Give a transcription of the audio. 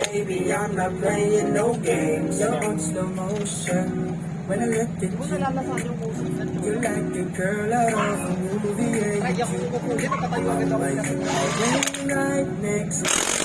Baby, I'm not playing no games. You're on slow motion. When I look at you, you're like a girl out of a movie. Ay, Yeah, ako kukulit, nakatayo agad ako next